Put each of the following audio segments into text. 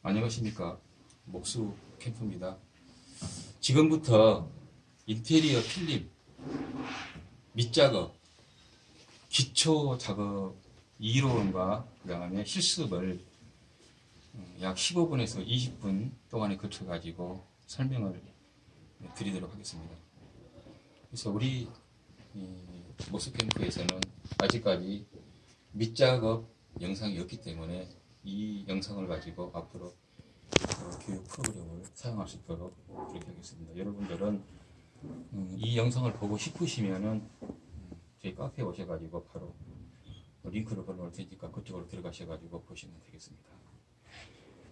안녕하십니까. 목수 캠프입니다. 지금부터 인테리어 필름 밑작업 기초 작업 이론과 그 다음에 실습을 어, 약 15분에서 20분 동안에 거쳐 가지고 설명을 드리도록 하겠습니다. 그래서 우리 목수 캠프에서는 아직까지 밑작업 영상이 없기 때문에 이 영상을 가지고 앞으로 어, 교육 프로그램을 사용할 수 있도록 그렇게 하겠습니다. 여러분들은 음, 이 영상을 보고 싶으시면은 음, 저희 카페에 오셔가지고 바로 링크를 걸어놓을 테니까 그쪽으로 들어가셔가지고 보시면 되겠습니다.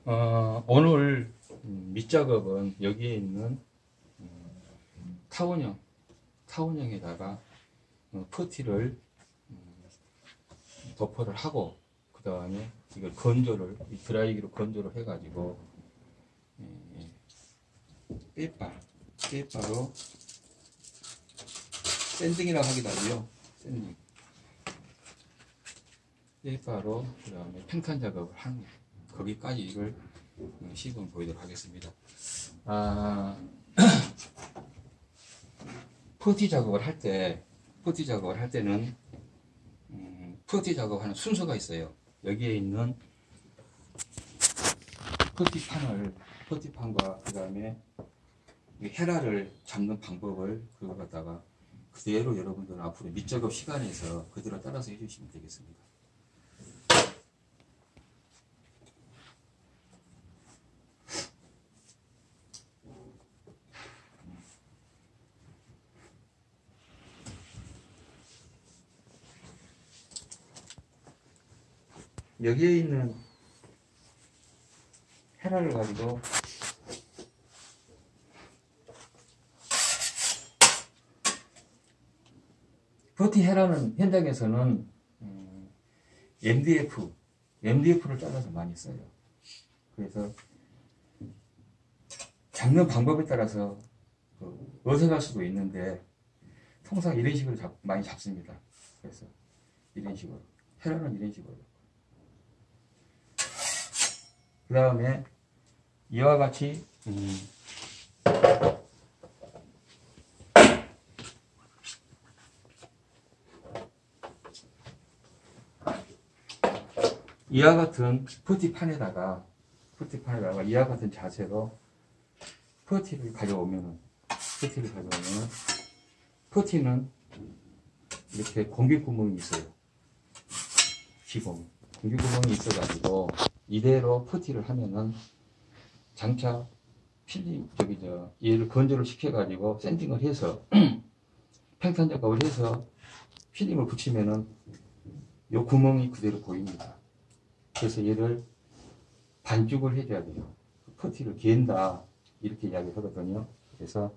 어, 오늘 음, 밑작업은 여기에 있는 음, 타원형 타원형에다가 어, 퍼티를 음, 도포를 하고 그 다음에 이걸 건조를 이 드라이기로 건조를 해가지고 예, 빼빠 빼빠로 sanding이라고 하기도 하고요. sanding. 빼빠로 그 다음에 평탄 작업을 하는. 거기까지 이걸 어, 시범 보이도록 하겠습니다. 아, 퍼티 작업을 할때 퍼티 작업을 할 때는 음, 퍼티 작업하는 순서가 있어요 여기에 있는 퍼티판을 퍼티판과 그 다음에 헤라를 잡는 방법을 그거 갖다가 그대로 여러분들은 앞으로 밑작업 시간에서 그대로 따라서 해주시면 되겠습니다. 여기에 있는 헤라를 가지고 버티 헤라는 현장에서는 음, MDF, MDF를 잘라서 많이 써요. 그래서 잡는 방법에 따라서 그 어색할 수도 있는데 통상 이런 식으로 잡, 많이 잡습니다. 그래서 이런 식으로 헤라는 이런 식으로 그 다음에 이와 같이 음, 이와 같은 퍼티판에다가 퍼티판에다가 이와 같은 자세로 퍼티를 가져오면은 퍼티를 가져오면은 퍼티는 이렇게 공기 구멍이 있어요. 기공 공기 구멍이 있어가지고 이대로 퍼티를 하면은 장차 필름 저기 저 얘를 건조를 시켜가지고 sanding을 해서 평탄 작업을 해서 필름을 붙이면은 요 구멍이 그대로 보입니다. 그래서 얘를 반죽을 해줘야 돼요. 퍼티를 갠다 이렇게 이야기를 하거든요. 그래서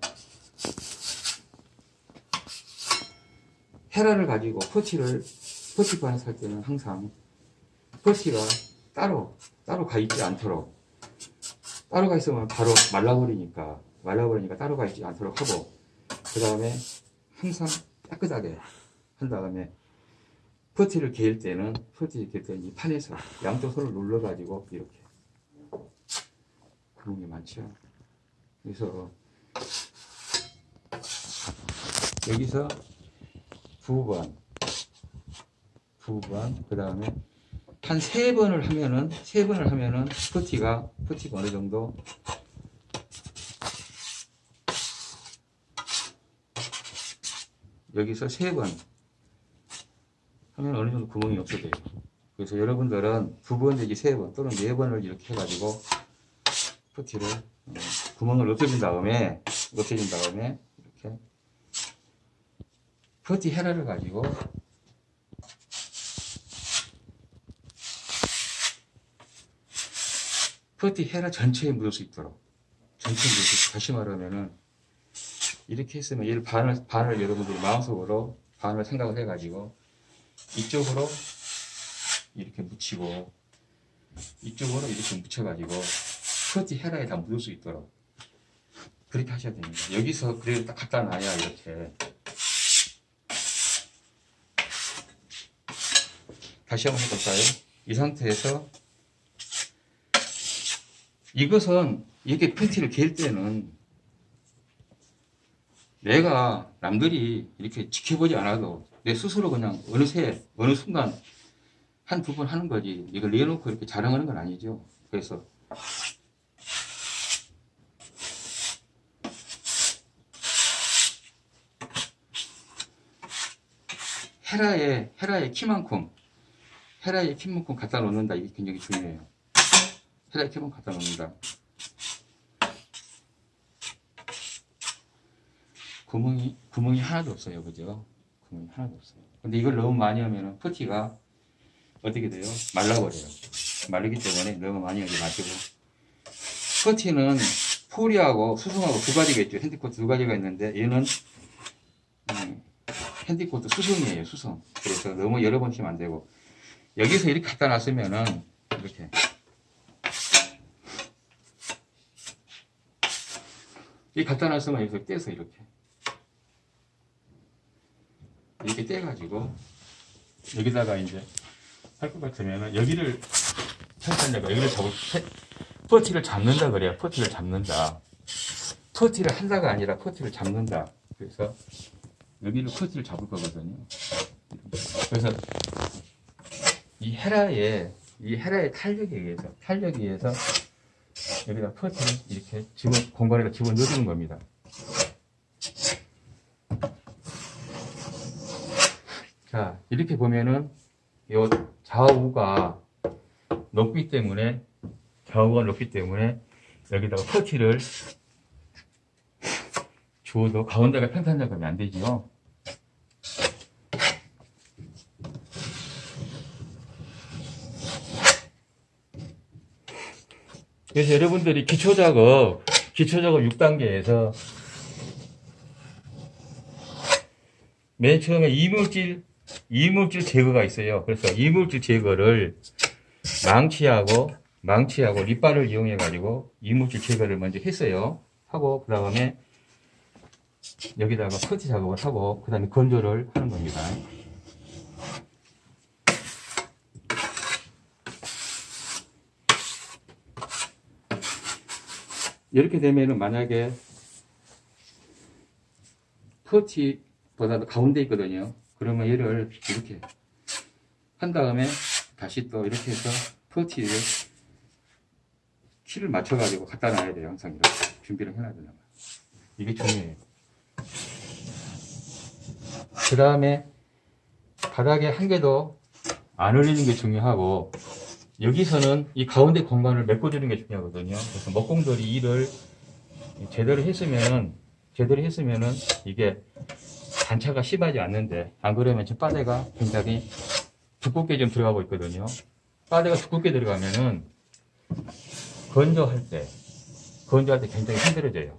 헤라를 가지고 퍼티를 퍼티판에 쓸 때는 항상 퍼티가 따로 따로 가 있지 않도록. 따로 가 있으면 바로 말라버리니까 말라버리니까 따로 가 있지 않도록 하고 그 다음에 항상 깨끗하게 한 다음에 퍼티를 개일 때는 퍼티를 개일 때는 이 판에서 양쪽 손을 눌러 가지고 이렇게 그런 게 많죠. 그래서 여기서 두 번, 두 번, 그 다음에 한 세 번을 하면은, 세 번을 하면은, 퍼티가, 퍼티가 어느 정도, 여기서 세 번 하면 어느 정도 구멍이 없어져요. 그래서 여러분들은 두 번 내지 세 번 또는 네 번을 이렇게 해가지고 퍼티를 어, 구멍을 없애준 다음에 없애준 다음에 이렇게 퍼티 헤라를 가지고 퍼티 헤라 전체에 묻을 수 있도록 전체에 묻을 수 있도록 다시 말하면은 이렇게 했으면 얘를 반을 반을 여러분들이 마음속으로 반을 생각을 해가지고 이쪽으로 이렇게 묻히고 이쪽으로 이렇게 묻혀가지고 퍼티 헤라에 다 묻을 수 있도록 그렇게 하셔야 됩니다. 여기서 그래도 딱 갖다 놔야 이렇게 다시 한번 해볼까요? 이 상태에서 이것은 이렇게 팬티를 갤 때는 내가 남들이 이렇게 지켜보지 않아도 내 스스로 그냥 어느새 어느 순간 한 두 번 하는 거지. 이걸 내놓고 이렇게 자랑하는 건 아니죠. 그래서 헤라의 헤라의 키만큼 헤라의 키만큼 갖다 놓는다. 이게 굉장히 중요해요 키만큼 갖다 놓는다. 구멍이 구멍이 하나도 없어요 그죠? 구멍이 하나도 없어요. 근데 이걸 너무 많이 하면은 퍼티가 어떻게 돼요? 말라버려요. 마르기 때문에 너무 많이 하지 마시고. 퍼티는 포리하고 수승하고 두 가지가 있죠. 핸디코트 두 가지가 있는데 얘는 음, 핸디코트 수승이에요 수승 그래서 너무 여러 번 치면 안 되고. 여기서 이렇게 갖다 놨으면은 이렇게 이 갖다 놨으면 여기서 떼서 이렇게. 이렇게 떼가지고 여기다가 이제 할 것 같으면은 여기를 천천히가 여기를 잡을 패- 퍼티를 잡는다 그래요 퍼티를 잡는다. 퍼티를 한다가 아니라 퍼티를 잡는다. 그래서 여기를 퍼티를 잡을 거거든요. 그래서 이 헤라의 이 헤라의 탄력에 의해서 탄력에 의해서 여기다 퍼티를 이렇게 집어 공간에다 집어 넣어주는 겁니다 자, 이렇게 보면은 요 좌우가 높기 때문에 좌우가 높기 때문에 여기다가 퍼티를 주어도 가운데가 평탄 작업이 안 되지요. 그래서 여러분들이 기초작업, 기초작업 6단계에서 맨 처음에 이물질, 이물질 제거가 있어요. 그래서 이물질 제거를 망치하고, 망치하고 립발을 이용해가지고 이물질 제거를 먼저 했어요. 하고, 그 다음에 여기다가 퍼티 작업을 하고, 그 다음에 건조를 하는 겁니다. 이렇게 되면은 만약에 퍼티보다도 가운데 있거든요. 그러면 얘를 이렇게 한 다음에 다시 또 이렇게 해서 퍼티를 키를 맞춰가지고 갖다 놔야 돼요. 항상 이렇게 준비를 해놔야 되는 거예요. 이게 중요해요. 그 다음에 바닥에 한 개도 안 흘리는 게 중요하고 여기서는 이 가운데 공간을 메꿔주는 게 중요하거든요. 그래서 목공들이 일을 제대로 했으면은 제대로 했으면은 이게 단차가 심하지 않는데 안 그러면 지금 빠데가 굉장히 두껍게 좀 들어가고 있거든요. 빠데가 두껍게 들어가면은 건조할 때 건조할 때 굉장히 힘들어져요.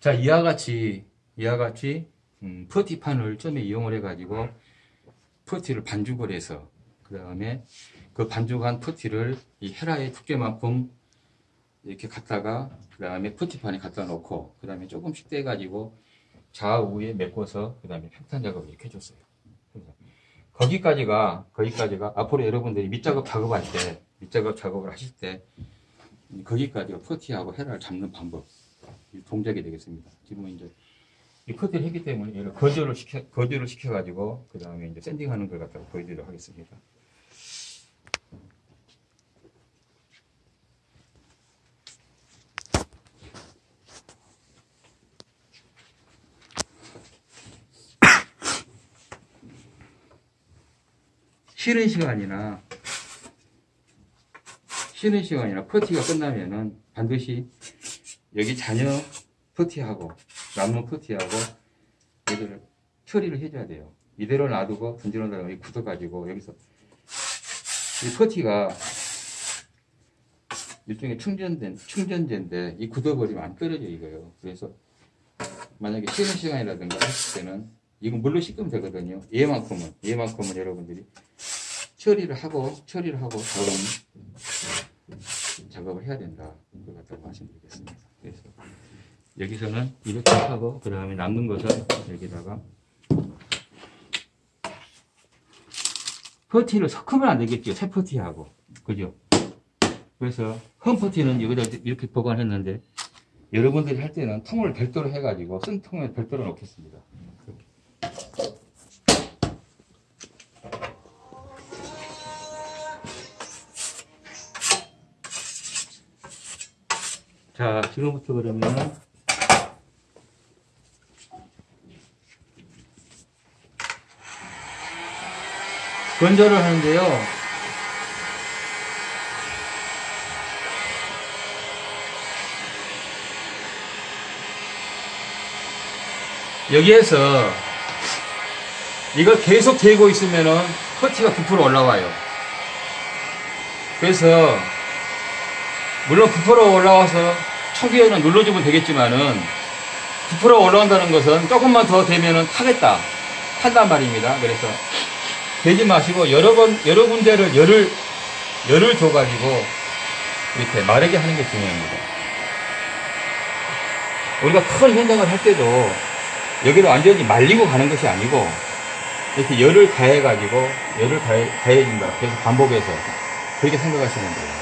자, 이와 같이, 이와 같이, 음, 퍼티판을 처음에 이용을 해가지고, 퍼티를 반죽을 해서, 그 다음에 그 반죽한 퍼티를 이 헤라의 두께만큼 이렇게 갖다가, 그 다음에 퍼티판에 갖다 놓고, 그 다음에 조금씩 떼가지고, 좌우에 메꿔서, 그 다음에 평탄 작업을 이렇게 해줬어요. 거기까지가, 거기까지가, 앞으로 여러분들이 밑작업 작업할 때, 밑작업 작업을 하실 때, 거기까지가 퍼티하고 헤라를 잡는 방법. 이 동작이 되겠습니다. 지금은 이제 이 커트를 했기 때문에 얘를 거절을 시켜 거절을 시켜가지고 그 다음에 이제 샌딩하는 걸 갖다가 보여드리도록 하겠습니다. 쉬는 시간이나 쉬는 시간이나 퍼티가 끝나면은 반드시 여기 자녀 퍼티하고 남는 퍼티하고 얘들을 처리를 해줘야 돼요. 이대로 놔두고 던지러 나가면 굳어가지고 여기서 이 퍼티가 일종의 충전된 충전재인데 이 굳어버리면 안 떨어져 이거요. 그래서 만약에 쉬는 시간이라든가 했을 때는 이건 물로 씻으면 되거든요. 얘만큼은, 얘만큼은 여러분들이 처리를 하고, 처리를 하고 다음 작업을 해야 된다. 그걸 갖다가 말씀드리겠습니다. 그래서 여기서는 이렇게 하고, 그 다음에 남는 것은 여기다가 퍼티를 섞으면 안 되겠죠. 새 퍼티하고. 그죠? 그래서 흠 퍼티는 여기다 이렇게 보관했는데 여러분들이 할 때는 통을 별도로 해가지고 쓴 통을 별도로 놓겠습니다. 지금부터 그러면 건조를 하는데요. 여기에서 이걸 계속 재고 있으면은 퍼티가 부풀어 올라와요. 그래서 물론 부풀어 올라와서 초기에는 눌러주면 되겠지만은 부풀어 올라온다는 것은 조금만 더 되면은 타겠다. 탄단 말입니다. 그래서 되지 마시고 여러 번 여러 군데를 열을 열을 줘가지고 이렇게 마르게 하는 게 중요합니다. 우리가 큰 현장을 할 때도 여기를 완전히 말리고 가는 것이 아니고 이렇게 열을 가해가지고 열을 가해, 가해준다. 그래서 반복해서 그렇게 생각하시면 돼요.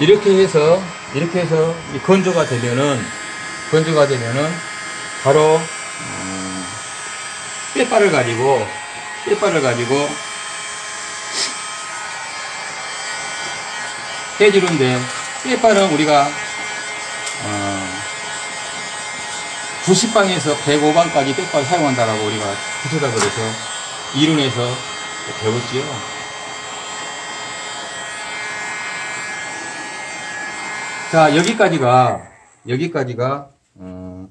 이렇게 해서 이렇게 해서 이 건조가 되면은 건조가 되면은 바로 음, 빼빠를 가지고 빼빠를 가지고 해주는데 빼빠는 우리가 어, 90방에서 105방까지 빼빠를 사용한다라고 우리가 부처다 그래서 이론에서 배웠지요. 자, 여기까지가, 여기까지가, 어,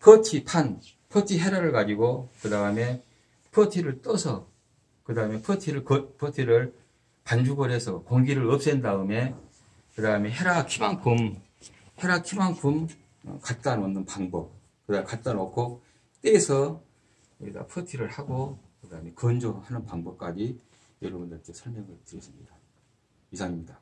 퍼티 판, 퍼티 헤라를 가지고, 그 다음에 퍼티를 떠서, 그 다음에 퍼티를, 거- 퍼티를 반죽을 해서 공기를 없앤 다음에, 그 다음에 헤라 키만큼, 헤라 키만큼 어, 갖다 놓는 방법. 그 다음에 갖다 놓고, 떼서 여기다 퍼티를 하고, 그 다음에 건조하는 방법까지 여러분들께 설명을 드렸습니다. 이상입니다.